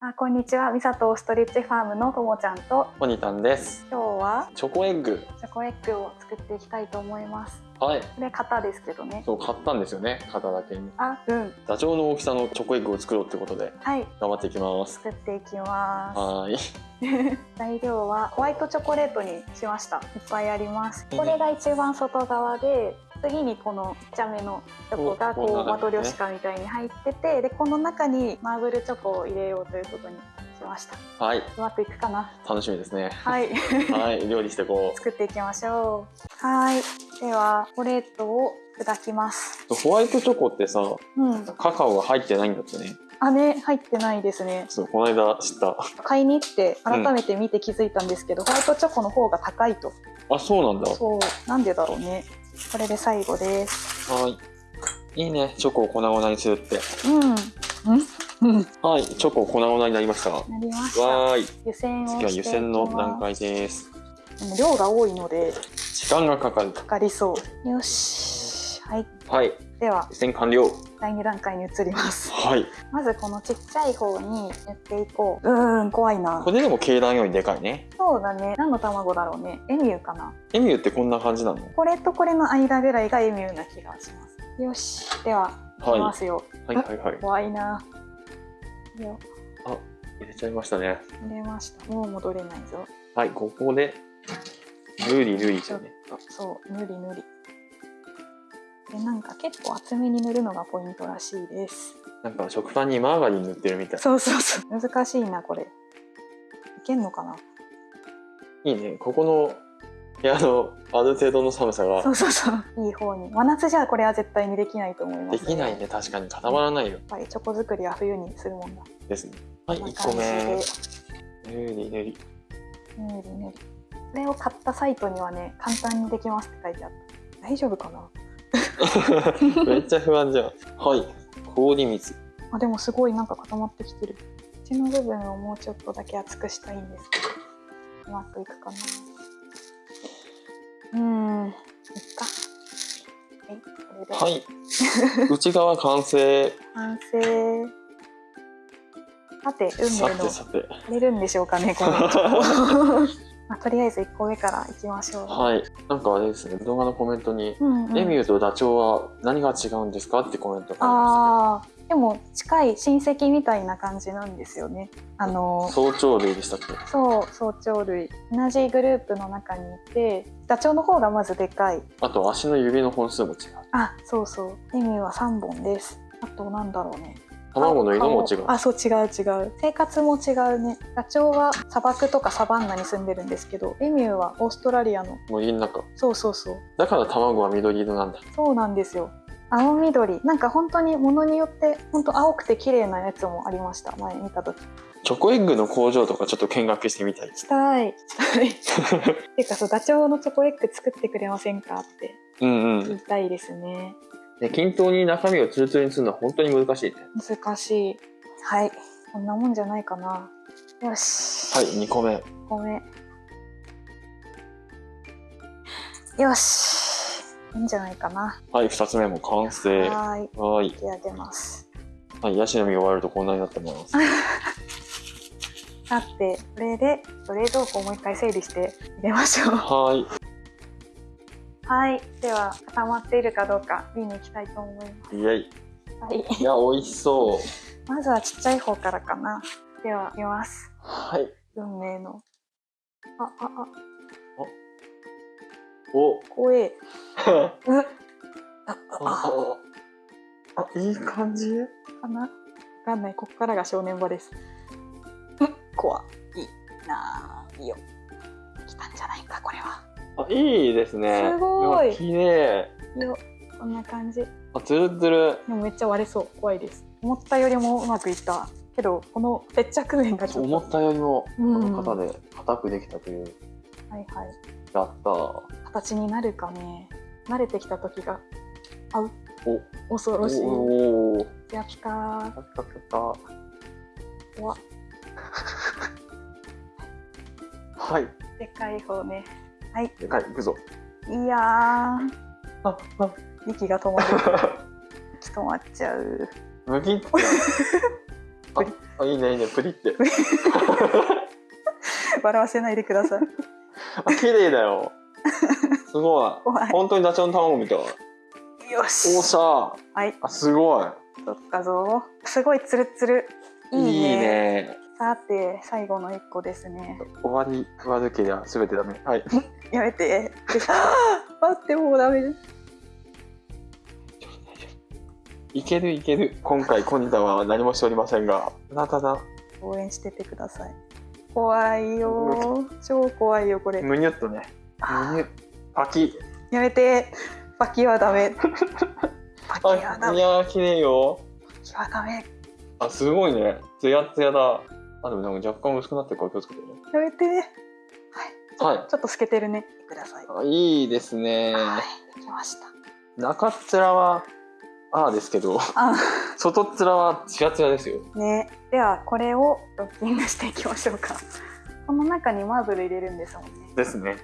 あこんにちはミサとストレッチファームのともちゃんとポニタンです。今日は？チョコエッグ。チョコエッグを作っていきたいと思いますはい。これ型ですけどねそう買ったんですよね。型だけに。あうんダチョウの大きさのチョコエッグを作ろうってことではい頑張っていきます。作っていきまはーい。す 材料はホワイトチョコレートにしましたいっぱいありますこれが一番外側で次にこのちっちゃめのチョコがこうマトリョシカみたいに入っててでこの中にマーブルチョコを入れようということにしましたはい。うまくいくかな？楽しみですね。はいはい。料理してこ 作っていきましょうはいではチョコレートを砕きますう。ホワイトチョコってさ、うんカカオが入ってないんだってね。あね入ってないですねそう、この間知った。買いに行って改めて見て気づいたんですけど、ホワイトチョコの方が高いとあ、そうなんだ。そうなんでだろうねこれで最後ですはい。いいね。チョコを粉々にするって。うんうんうんはい。チョコ粉々になりました。わなりましたーい。湯煎次は湯煎の段階です。でも量が多いので時間がかかる。かかりそうよしはい。はい。では湯煎完了。第2段階に移ります。はい。まずこのちっちゃい方に塗っていこう。うーん怖いな。これでも鶏卵よりでかいね。そうだね。何の卵だろうね。エミューかな。エミューってこんな感じなの？これとこれの間ぐらいがエミューな気がします。よし。ではい。きますよ、はいはいはい。怖いな。よ。入れちゃいましたね。入れました。もう戻れないぞ。はい、ここで、ぬりぬりちょっとね。とそうぬりぬりでなんか結構厚めに塗るのがポイントらしいですなんか食パンにマーガリン塗ってるみたい。そうそうそう難しいなこれいけんのかな？いいね。ここの部屋のある程度の寒さがそうそうそういい方に真夏じゃこれは絶対にできないと思いますできないね。確かに固まらないよ。やっぱりチョコ作りは冬にするもんだですね。はい、こんな1個目。感ぬりぬり。ぬりぬりこれを買ったサイトにはね簡単にできますって書いてあった大丈夫かな？めっちゃ不安じゃん。はい、氷水。あでもすごいなんか固まってきてる。縁の部分をもうちょっとだけ厚くしたいんです。けどうまくいくかな。うーん。いっか。はいこれで。はい。内側完成。完成。さて運さ命の。てされるんでしょうかねこの まあ、とりあえず1個目からいきましょう、はい。なんかあれですね、動画のコメントに、うんうん。エミューとダチョウは何が違うんですかってコメントがああー。でも近い親戚みたいな感じなんですよね。あの。早朝類でしたっけ？そう早朝類。同じグループの中にいてダチョウの方がまずでかい。あと足の指の本数も違う。あそうそう。エミューは3本です。あとなんだろうね卵の色も違う。顔あそう違う違う。生活も違うね。ダチョウは砂漠とかサバンナに住んでるんですけどエミューはオーストラリアの。森の中。そうそうそう。だから卵は緑色なんだ。そうなんですよ。青緑。なんか本当にものによって本当青くて綺麗なやつもありました。前見た時。チョコエッグの工場とかちょっと見学してみたい。したい。したい。ていうかそうダチョウのチョコエッグ作ってくれませんかってうんうん。言いたいですねで均等に中身をツルツルにするのは本当に難しいね。難しいはいこんなもんじゃないかなよしはい、2個目。ごめんよしいいんじゃないかなはい、2つ目も完成。はーいはーい。引き上げますはい、ヤシの実が終わるとこんなになってます。さてこれで冷蔵庫をもう一回整理して入れましょうはーい。はい。では固まっているかどうか見に行きたいと思いまイェイ。すはい。いや、美味しそう。まずはちっちゃい方からかな。では見ます。はい。運命の。あああ。お。怖え。あ、うっあああ、あ、いい感じ？あかな？わかんない。ここからが正念場です。うん。怖い。なあいいよ来たんじゃないあ、いいですね。すごい綺麗。よこんな感じあ、つるつる。でもめっちゃ割れそう怖いです思ったよりもうまくいったけどこの接着面がちょっと思ったよりも、こうんの方で硬くできたという。はいはいやったー。形になるかね慣れてきた時があうお、恐ろしいおお。やったーやったやった。怖っ はい。でかい方ねはい。でかい、行くぞ。いやー。あ、あ、息が止まる。息止まっちゃう。むきって。あ、あいいねいいね。プリって。笑わせないでください。あ綺麗だよ。すごい。本当にダチョウの卵みたい。よおっししゃはい。あすごい。撮ったぞ。すごいツルツル。いいね。いいねさて最後の一個ですね。終わり悪けりゃ全てダメ。はい。やめて。待ってもうダメです。いけるいける。今回コニタは何もしておりませんが。ただただ。応援しててください。怖いよ超怖いよこれ。むにゅっとね。むにゅパキ。やめて。パキはダメ。パキあはダメ。いやー綺麗よ。パキはダメ。あすごいね。ツヤツヤだあでもなんか若干薄くなってるから気をつけてね。やめて。はい。はい。ちょっと透けてるね。ください。あいいですね。はいできました。中っ面はああですけどあ。外っ面はツヤツヤですよ。ね。ではこれをドッキングしていきましょうか。この中にマーブル入れるんですもんね。ですね。はい。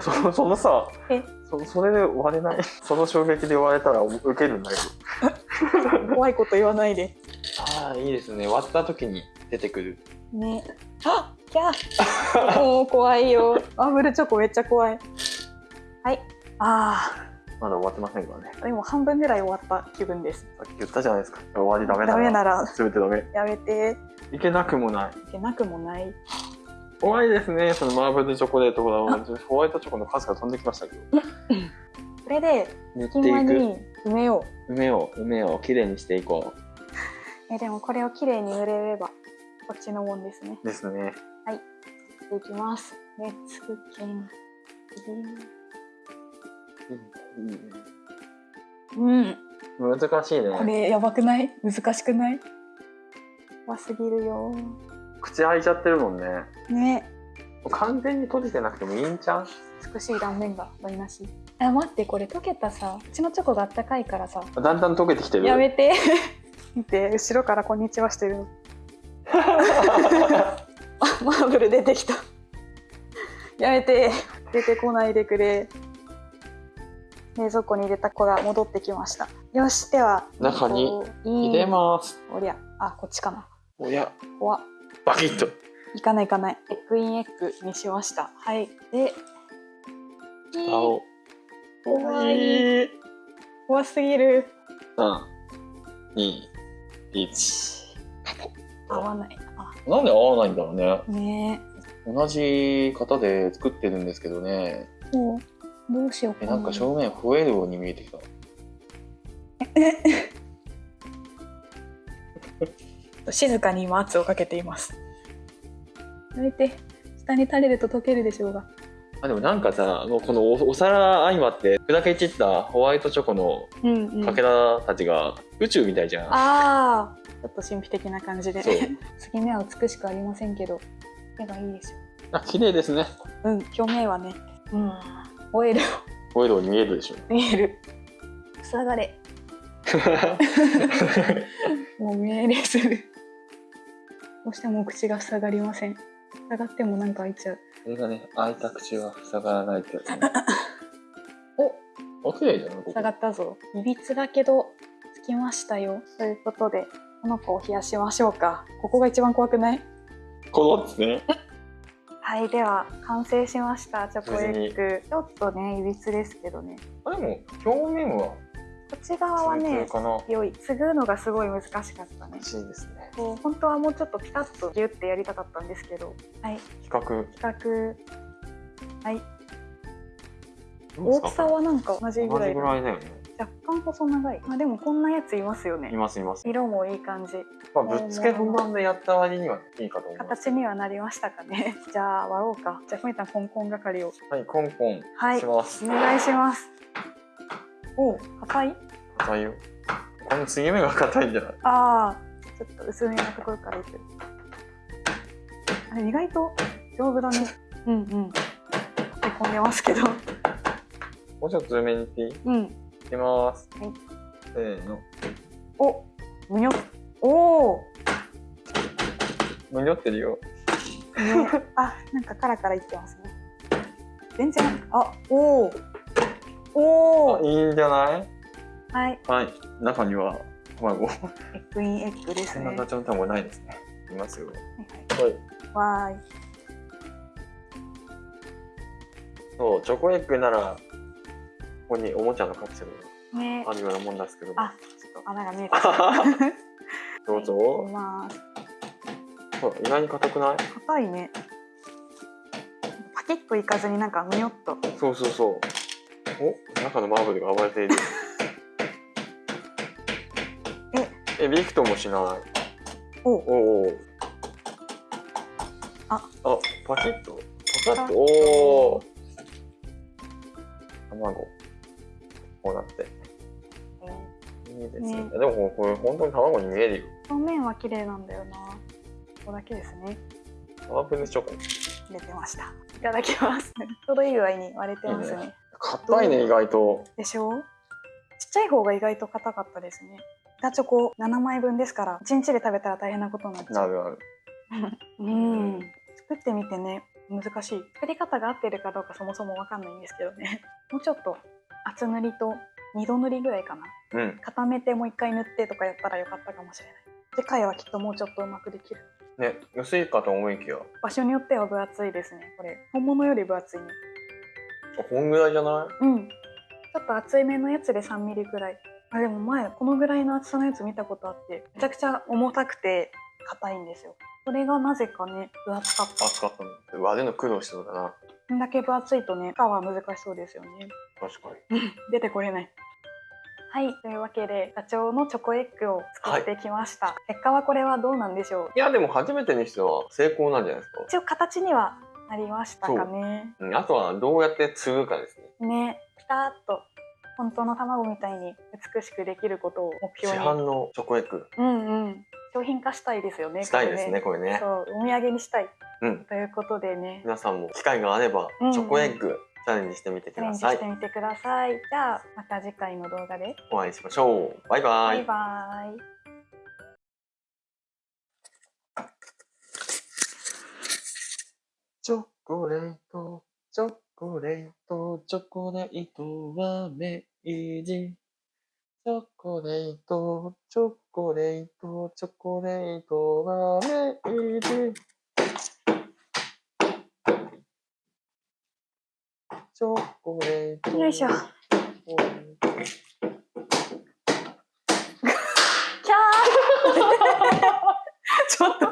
そそのさえ？そそれで割れない？その衝撃で割れたら受けるんだけど。怖いこと言わないで。ああいいですね。割った時に出てくる。ね。あキャー。もう怖いよ。マーブルチョコめっちゃ怖い。はい。あまだ終わってませんからね。ーでも半分ぐらい終わった気分です。さっき言ったじゃないですか。終わりダメだダメなら。全てダメ。やめて。いけなくもない。いけなくもない。怖いですね。そのマーブルチョコレートほらホワイトチョコのカスが飛んできましたけど。これで塗って隙間いくに埋めよう。梅を梅をきれいにしていこえでもこれをきれいに塗れればこっちのもんですね。うですね。できます。レッツクッキンうん。難しいね。これやばくない？難しくない？やばすぎるよ。口開いちゃってるもんね。ね。完全に閉じてなくてもいいんちゃう？美しい断面が台無し。あ待ってこれ溶けたさうちのチョコがあったかいからさ。だんだん溶けてきてる。やめて。見て後ろからこんにちはしてるのあ マーブル出てきた。やめて。出てこないでくれ。冷蔵庫に入れた子が戻ってきました。よしでは。中に入れます。おりゃ。あこっちかな。おや。怖っバキッといかないいかない。エッグインエッグにしました。はい。で蓋を。怖い怖すぎる。三二一合わないあなんで合わないんだろうね。ね。同じ型で作ってるんですけどね。えもう。どうしようえなんか正面増えるように見えてきた。静かに今圧をかけています。やめて下に垂れると溶けるでしょうが。あでもなんかさもうこのおお皿相まって砕け散ったホワイトチョコのうんうん。かけらたちが宇宙みたいじゃん、ああちょっと神秘的な感じで。継ぎ 目は美しくありませんけど絵がいいでしあ綺麗ですね。ょうん表面はね。うん。オイルホイールに見えるでしょ。見える。塞がれ。もう見えるするどうしても口が塞がりません。塞がってもなんか開いちゃう。それがね開いた口は塞がらないってやつね。綺麗じゃ塞がったぞ。いびつだけどつきましたよ。ということでこの子を冷やしましょうか。ここが一番怖くない？このですね。はいでは完成しました。チョコエッグちょっとねいびつですけどね。あでも表面はこっち側はね良い。継ぐのがすごい難しかったね。欲しいですね。こう本当はもうちょっとピタッとギュッてやりたかったんですけど。はい。比較比較はい。大きさはなんか同じぐ同じらいだぐらいだよね若干細長い。まあでもこんなやついますよいねますいます。色もいい感じ。まあぶっつけ本番でやった割にはいいかと思います。形にはなりましたかね。じゃあ割ろうか。じゃあふみたんコンコン係を。はいコンコンはい。します。お願いします。お硬い？硬いよ。この継ぎ目が硬いんじゃない？ああちょっと薄めのところからいく。あれ意外と丈夫だね。うんうん。へこんでますけど。もうちょっと上目にいっていいい？うんきますはいせーのおむにょおおむにょってるよね、あ、なんかカラカラいってますね。全然、あ、おお。おお。あいいんじゃない？はい、はい中には卵。エッグインエッグですね。そんな形の卵ないですね。いますよ。はいはい。はい。わそう、チョコエッグなら、ここにおもちゃのカプセルがあるようなもんですけども。あちょっ穴が見えた。と どうぞ。いきます。そう意外に硬くない？硬いね。パキッといかずになんかむよっと。そうそうそう。お？中のマーブルが暴れている。え、びくともしない。おおお。あ、あ、パキッと。パカッと？おお。卵。こうなって。いいですね。ねでもこれ本当に卵に見えるよ。表面は綺麗なんだよな。ここだけですね。マーブルチョコ。出てました。いただきます。ちょうどいい具合に割れてますね。硬いね、意外と。でしょちっちゃい方が意外と硬かったですね。板チョコ7枚分ですから、1日で食べたら大変なことになっちゃう。なるある。うん。作ってみてね、難しい。作り方が合ってるかどうかそもそもわかんないんですけどね。もうちょっと厚塗りと2度塗りぐらいかな。うん。固めてもう一回塗ってとかやったらよかったかもしれない。次回はきっともうちょっとうまくできる。ね、薄いかと思いきや、場所によっては分厚いですね。これ、本物より分厚いね。あこんぐらいじゃない？うん。ちょっと厚いめのやつで3ミリぐらい。あ、でも前、このぐらいの厚さのやつ見たことあって、めちゃくちゃ重たくて硬いんですよ。それがなぜかね、分厚かった。熱かったの。割るの苦労しそうだな。こんだけ分厚いとね、皮は難しそうですよね。確かに。出てこれない。はい、というわけで、ダチョウのチョコエッグを作ってきました。結果はこれはどうなんでしょう？いや、でも初めてにしては成功なんじゃないですか？一応形にはなりましたかね。うんあとはどうやって継ぐかですね。ね、ピタッと本当の卵みたいに美しくできることを目市標に。販のチョコエッグうんうん。商品化したいですよね。したいですね、これね。そう、お土産にしたい。うん。ということでね、皆さんも機会があれば、うんチョコエッグチャレンジしてみてくチャレンジださい。してみてください。じゃあ、また次回の動画で。お会いしましょう。バイバイ。バイバイ。チョコレート、チョコレート、チョコレートは明治。チョコレート、チョコレート、チョコレートは明治。チョコレート。よいしょ キャーちょっと